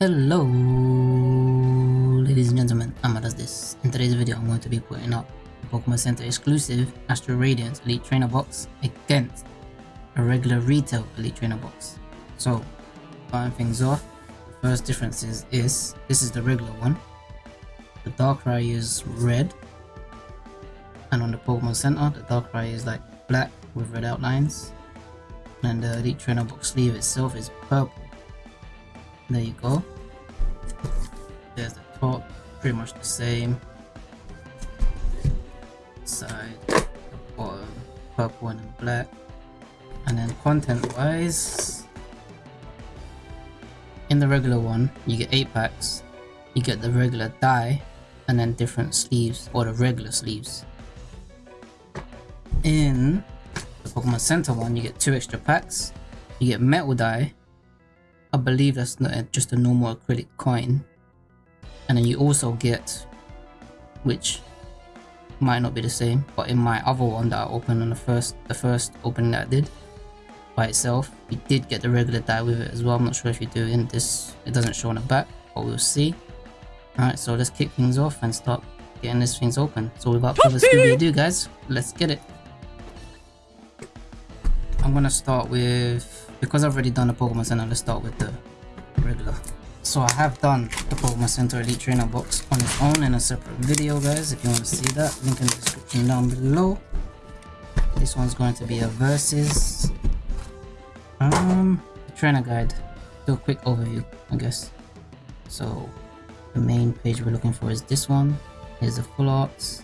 Hello, ladies and gentlemen, Amma does this. In today's video, I'm going to be putting up Pokemon Center exclusive Astral Radiance Elite Trainer box against a regular retail Elite Trainer box. So, starting things off, the first difference is, is this is the regular one. The Darkrai is red, and on the Pokemon Center, the Darkrai is like black with red outlines, and the Elite Trainer box sleeve itself is purple there you go. There's the top pretty much the same. Side bottom purple and black. And then content wise in the regular one you get 8 packs. You get the regular die and then different sleeves or the regular sleeves. In the Pokemon Center one you get 2 extra packs. You get metal die I believe that's not just a normal acrylic coin. And then you also get, which might not be the same, but in my other one that I opened on the first, the first opening that I did by itself, you did get the regular die with it as well. I'm not sure if you do in this, it doesn't show on the back, but we'll see. Alright, so let's kick things off and start getting these things open. So without further ado guys, let's get it. I'm gonna start with because I've already done the Pokemon Center, let's start with the regular. So I have done the Pokemon Center Elite Trainer box on its own in a separate video guys, if you want to see that, link in the description down below. This one's going to be a versus um trainer guide. Do a quick overview, I guess. So the main page we're looking for is this one. Here's the full arts.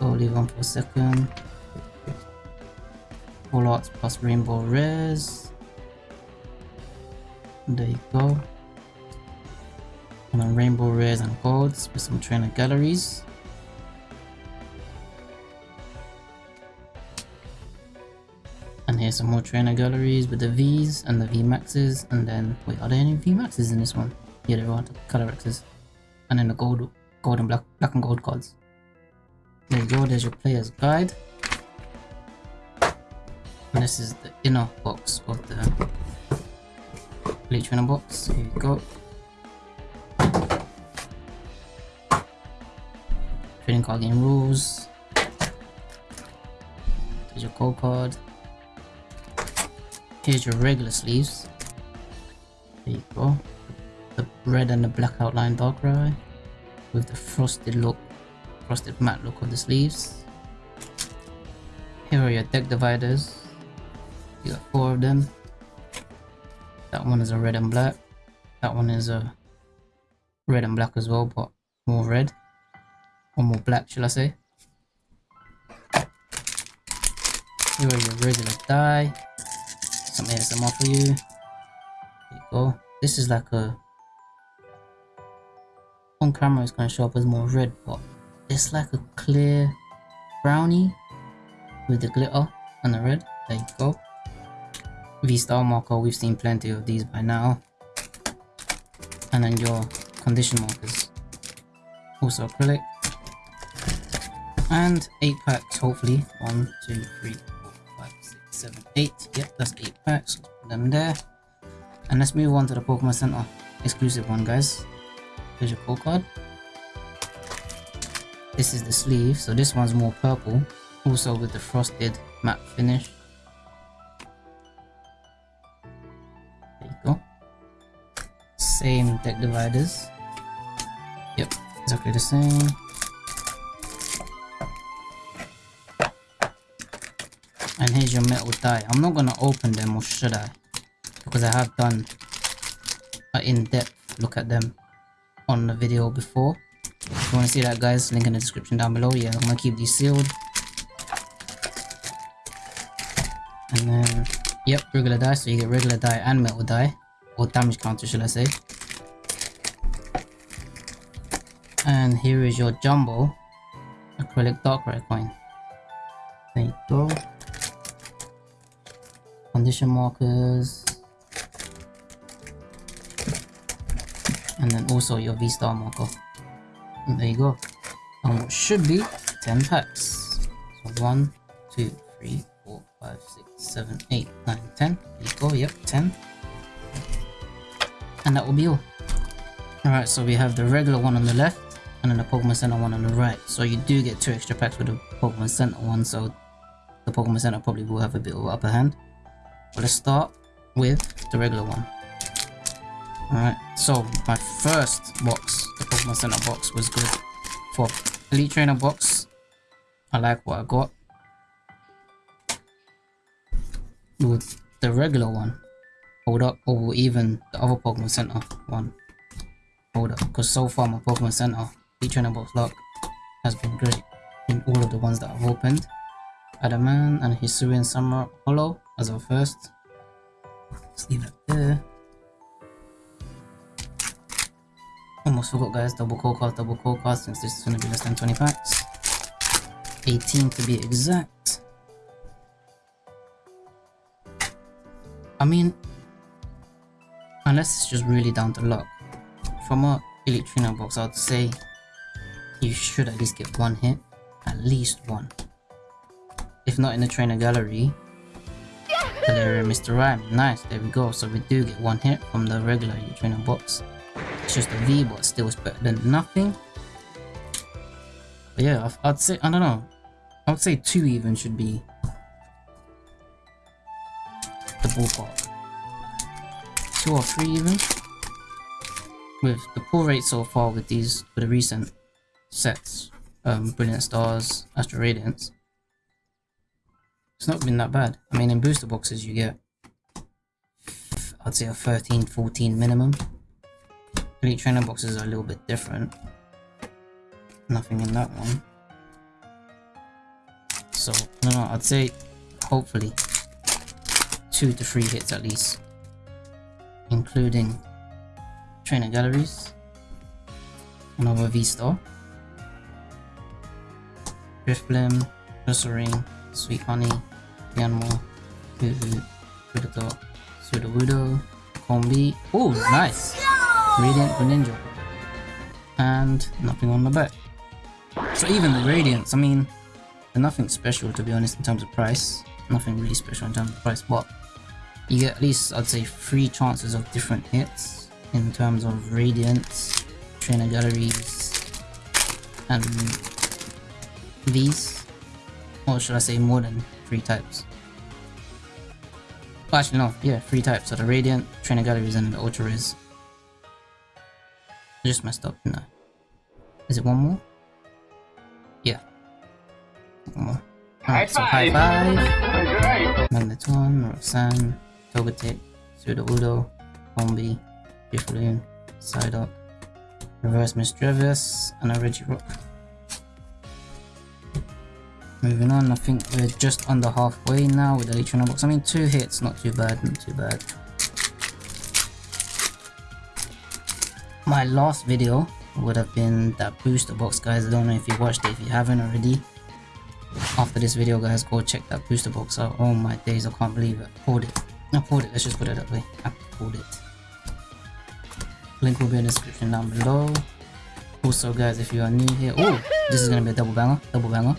Go leave on for a second. Arts plus Rainbow Rares. There you go. And then Rainbow Rares and Golds with some trainer galleries. And here's some more trainer galleries with the V's and the V Maxes. And then, wait, are there any V Maxes in this one? Yeah, there are, the color X's. And then the gold, gold and black, black and gold cards. There you go, there's your player's guide. And this is the inner box of the Elite Trainer box. Here you go. Trading card game rules. Here's your code card. Here's your regular sleeves. There you go. The red and the black outline Darkrai with the frosted look, frosted matte look of the sleeves. Here are your deck dividers got four of them. That one is a red and black. That one is a red and black as well, but more red. Or more black, shall I say. Here are your regular die. Some ASMR for you. There you go. This is like a... On camera it's going to show up as more red, but it's like a clear brownie with the glitter and the red. There you go. V-Star marker, we've seen plenty of these by now. And then your condition markers. Also acrylic. And 8 packs, hopefully. 1, 2, 3, 4, 5, 6, 7, 8. Yep, that's 8 packs. Put them there. And let's move on to the Pokemon Center exclusive one, guys. Here's your code card. This is the sleeve, so this one's more purple. Also with the frosted matte finish. Deck dividers. Yep, exactly the same. And here's your metal die. I'm not gonna open them or should I? Because I have done an in-depth look at them on the video before. If you wanna see that guys, link in the description down below. Yeah, I'm gonna keep these sealed. And then, yep, regular die, so you get regular die and metal die or damage counter should I say. And here is your jumbo acrylic Darkrai coin. There you go. Condition markers. And then also your V-Star marker. And there you go. And what should be 10 packs. So 1, 2, 3, 4, 5, 6, 7, 8, 9, 10. There you go, yep, 10. And that will be all. Alright, so we have the regular one on the left and then the Pokemon Center one on the right. So you do get two extra packs with the Pokemon Center one, so the Pokemon Center probably will have a bit of upper hand. But let's start with the regular one. Alright, so my first box, the Pokemon Center box, was good. For Elite Trainer box, I like what I got. With the regular one, hold up, or even the other Pokemon Center one hold up because so far my Pokemon Center box luck has been great in all of the ones that I've opened. Adaman and Hisuian Summer Hollow as our first. Let's leave it there. Almost forgot guys, double code card, double code card since this is going to be less than 20 packs. 18 to be exact. I mean, unless it's just really down to luck from a Elite Trainer box, I'd say you should at least get one hit. At least one. If not in the trainer gallery, Galarian Mr. Rime. Nice, there we go. So we do get one hit from the regular Trainer box. It's just a V, but still it's better than nothing. But yeah, I'd say, I don't know. I would say two even should be the ballpark. Two or three even with the pull rate so far with these with the recent sets, um, Brilliant Stars, Astral Radiance, it's not been that bad. I mean, in booster boxes you get, I'd say a 13, 14 minimum. Elite Trainer boxes are a little bit different. Nothing in that one. So, don't know, I'd say hopefully two to three hits at least. Including Trainer Galleries. Another V-Star. Drifblim, Ring, Sweet Honey, Yanma, Predator, Sudowoodo, Combee. Oh, nice! Radiant Greninja. And nothing on the back. So even the Radiants, I mean, they're nothing special to be honest in terms of price. Nothing really special in terms of price, but you get at least, I'd say, three chances of different hits in terms of radiance, trainer galleries, and these. Or should I say more than three types? Oh, actually no, yeah, three types. So the radiant, trainer galleries, and the ultra rares. I just messed up, no. Is it one more? Yeah. One more. Alright, so high five. Magneton, Roxanne, Togetic, Sudowoodo, Combee, Drifloon, Psyduck, Reverse Misdreavus, and a Regirock. Moving on, I think we're just under halfway now with the Elite box. I mean, two hits, not too bad, not too bad. My last video would have been that booster box, guys. I don't know if you watched it, if you haven't already. After this video, guys, go check that booster box out. Oh my days, I can't believe it. I pulled it. I pulled it, let's just put it that way. I pulled it. Link will be in the description down below. Also guys, if you are new here, oh, this is gonna be a double banger, double banger.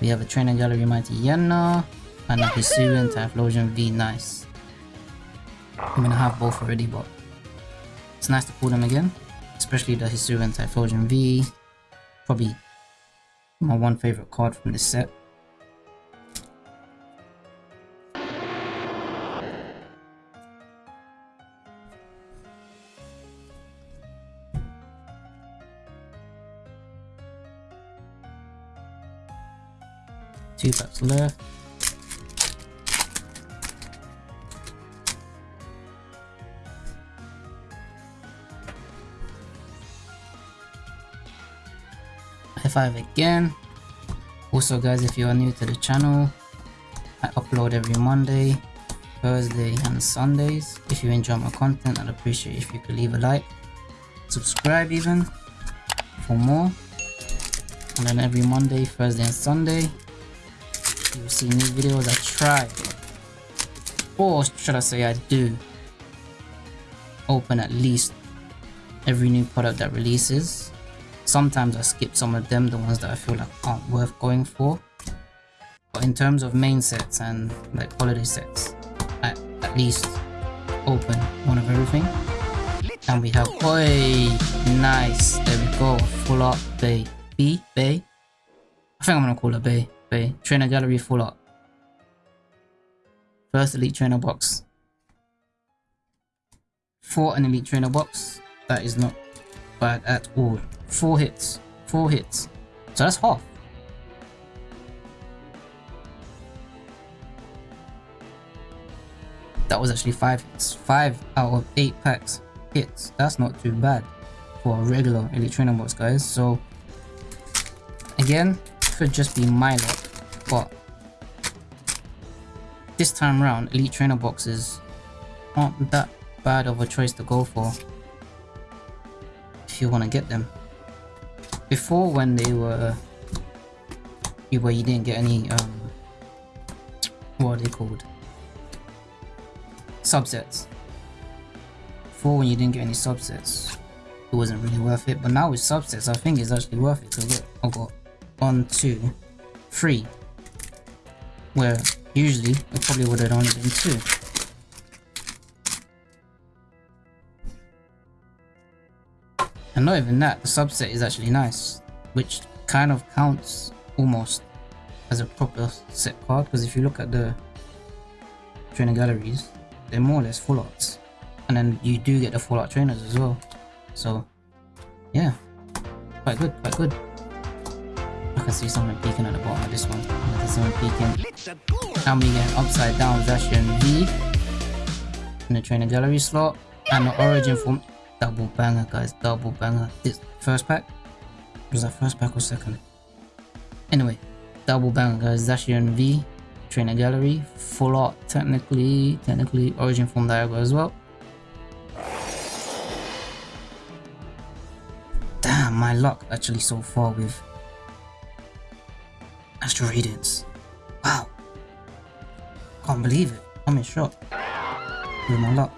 We have a Trainer Gallery Mightyena and a Hisuian Typhlosion V Nice. I'm gonna have both already, but it's nice to pull them again, especially the Hisuian Typhlosion V. Probably my one favorite card from this set. Two packs left. High five again. Also guys, if you are new to the channel, I upload every Monday, Thursday and Sundays. If you enjoy my content, I'd appreciate if you could leave a like, subscribe even for more. And then every Monday, Thursday and Sunday, see new videos I try or should I say I do open at least every new product that releases sometimes I skip some of them the ones that I feel like aren't worth going for but in terms of main sets and like holiday sets I at least open one of everything And we have, oi, nice. There we go. Full up bay. B, bay. I think I'm gonna call it bay. Bay. Trainer gallery full up. First elite trainer box. For an elite trainer box, that is not bad at all. Four hits. Four hits. So that's half. That was actually five hits. Five out of eight packs hits. That's not too bad for a regular Elite Trainer box, guys. So, again, could just be my luck, but this time around, Elite Trainer boxes aren't that bad of a choice to go for if you want to get them. Before, when they were where you didn't get any um, what are they called? Subsets before when you didn't get any subsets, it wasn't really worth it. But now with subsets, I think it's actually worth it. Because look, I've got one, two, three. Where usually it probably would have only been two. And not even that, the subset is actually nice. Which kind of counts almost as a proper set card. Because if you look at the trainer galleries, they're more or less full arts and then you do get the Fallout trainers as well. So, yeah, quite good, quite good. Can see someone peeking at the bottom of this one. I can see someone peeking. And we get upside down Zacian V in the trainer gallery slot and the origin form. Double banger, guys, double banger. This first pack was that first pack or second? Anyway, double banger, guys. Zacian V trainer gallery full art technically technically origin form Dialga as well Damn, my luck actually so far with Astral Radiance. Wow. Can't believe it. I'm in shock with my luck.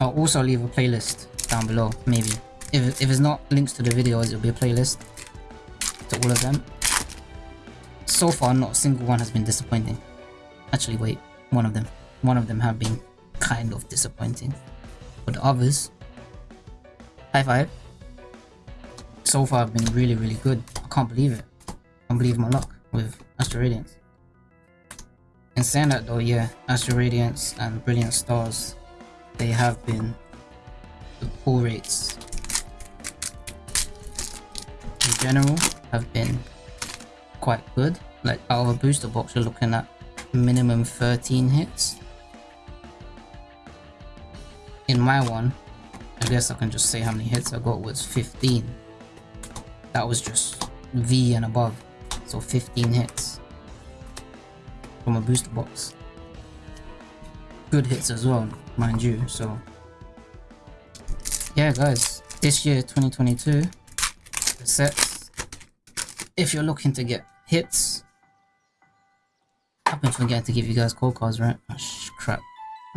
I'll also leave a playlist down below, maybe. If, if it's not links to the videos, it'll be a playlist to all of them so far not a single one has been disappointing. Actually wait, one of them. One of them have been kind of disappointing. But the others, high five. So far have been really really good. I can't believe it. I can't believe my luck with Astral Radiance. In saying that though, yeah, Astral Radiance and Brilliant Stars, they have been the pull rates in general have been quite good like out of a booster box you're looking at minimum 13 hits my one. I guess I can just say how many hits I got was 15 that was just V and above. So 15 hits. From a booster box. Good hits as well mind you so. Yeah guys. This year 2022 the sets. If you're looking to get hits I've been forgetting to give you guys code cards, right? Oh, crap.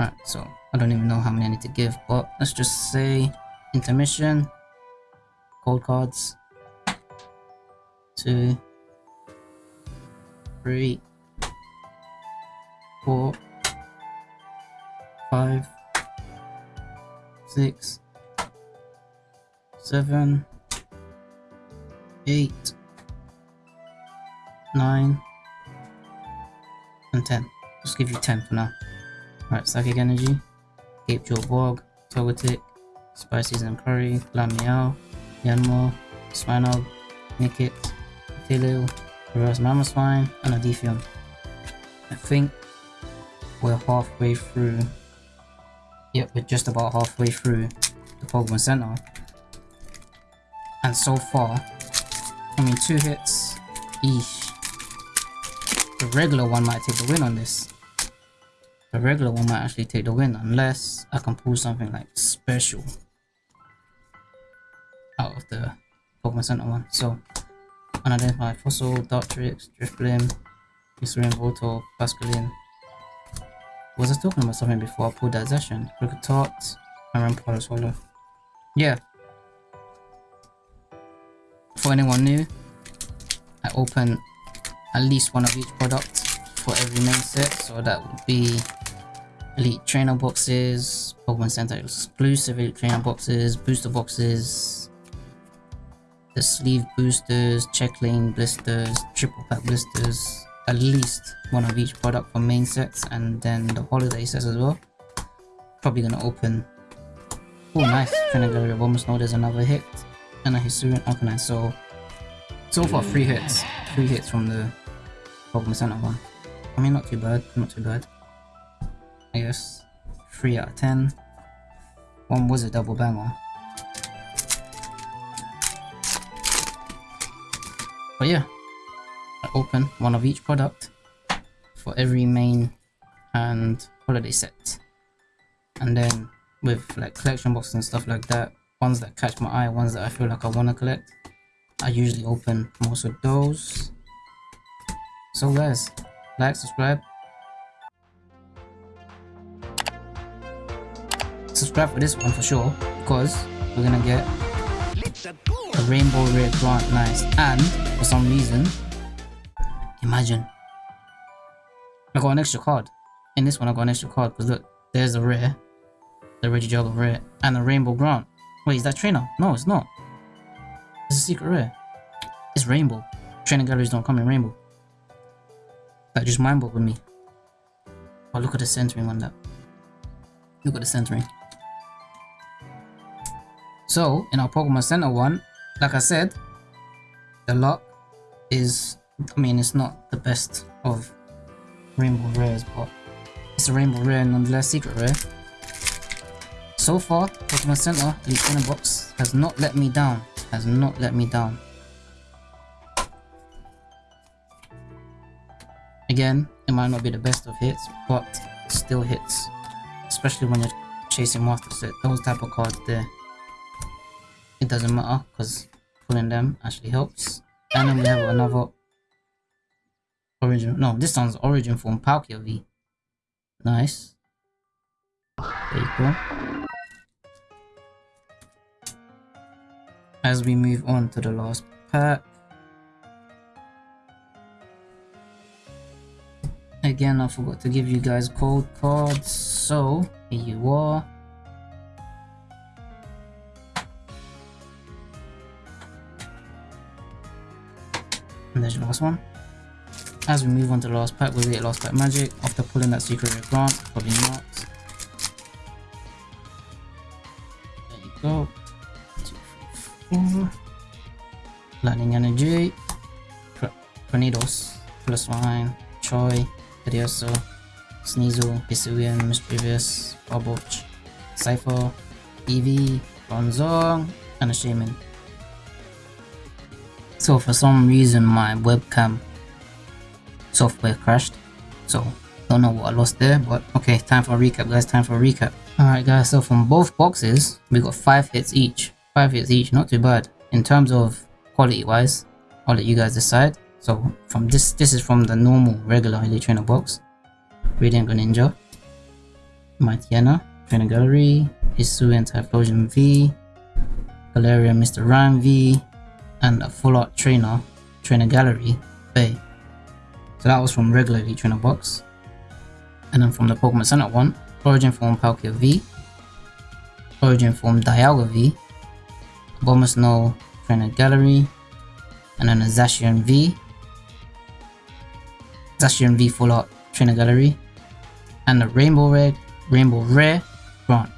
Alright, so I don't even know how many I need to give, but let's just say intermission, code cards, two, three, four, five, six, seven, eight, nine, and 10. Just give you 10 for now. Alright, Psychic Energy, Cape Joe Borg, Togetic, Spices and Curry, Lamiao, Yanma, Swinub, Nickit, Tilil, Reverse mammoth Mamoswine, and a I think we're halfway through. Yep, we're just about halfway through the Pokemon Center. And so far, I mean, two hits each the regular one might take the win on this. The regular one might actually take the win unless I can pull something like special out of the Pokemon Center one. So, unidentified fossil, Dartrix, Drifblim, Hisuian Voltorb, Pascaline. Was I talking about something before I pulled that session? Kricketot, and Rampart Swallow. Yeah. For anyone new, I open at least one of each product for every main set. So that would be Elite Trainer boxes, Pokemon Center exclusive Elite Trainer boxes, booster boxes, the sleeve boosters, check lane blisters, triple pack blisters, at least one of each product for main sets and then the holiday sets as well. Probably gonna open. Oh, nice. Trainer Gallery Abomasnow there's another hit and a Hisuian Arcanine. So, so far, three hits. Three hits from the Pokemon Center one. I mean, not too bad. Not too bad. I guess. 3 out of 10. One was a double banger. But yeah, I open one of each product for every main and holiday set. And then with like collection boxes and stuff like that, ones that catch my eye, ones that I feel like I want to collect, I usually open most of those. So guys, like, subscribe. Subscribe for this one for sure, because we're gonna get a rainbow red grant nice. And for some reason imagine I got an extra card. In this one I got an extra card because look there's a rare the Reggie Regigigas rare and a rainbow grant. Wait is that trainer? No it's not. It's a secret rare. It's rainbow. Training galleries don't come in rainbow. That just mind with me. Oh look at the centering on that. Look at the centering so in our Pokemon Center one like I said, the luck is, I mean, it's not the best of rainbow rares, but it's a rainbow rare nonetheless, secret rare. So far, Pokemon Center Elite Trainer Box has not let me down, has not let me down. Again, it might not be the best of hits, but still hits. Especially when you're chasing Master Set, those type of cards there. It doesn't matter, because pulling them actually helps. And then we have another origin. No, this one's origin form Palkia V. Nice. There you go. As we move on to the last pack. Again, I forgot to give you guys code cards, so here you are. And there's the last one. As we move on to the last pack, we'll get last pack magic after pulling that secret rare grant. Probably not. There you go. Two, three, four. Lightning energy. Tornadoes. Plus one. Choy. Pidgeotto. Sneasel. Hisuian. Mischievous. Barboach. Cypher. Eevee. Bronzong. And a Shaman. So for some reason my webcam software crashed. So don't know what I lost there, but okay, time for a recap guys, time for a recap. Alright guys, so from both boxes, we got 5 hits each. 5 hits each, not too bad. In terms of quality wise, I'll let you guys decide. So from this, this is from the normal regular Elite Trainer box. Radiant Greninja, Mightyena, Trainer Gallery, Hisuian Typhlosion V, Galarian Mr. Rime V, and a full art trainer, trainer gallery, Bay. So that was from regular Elite Trainer box. And then from the Pokemon Center one, Origin Form Palkia V, Origin Form Dialga V, Abomasnow Trainer Gallery, and then a Zacian V, Zacian V Full Art Trainer Gallery, and the Rainbow Red, Rainbow Rare Grant.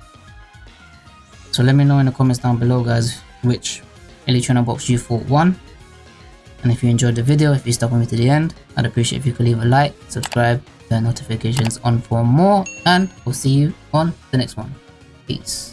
So let me know in the comments down below guys which Trainer Box G41. And if you enjoyed the video, if you stuck with me to the end, I'd appreciate if you could leave a like, subscribe, turn notifications on for more, and we'll see you on the next one. Peace.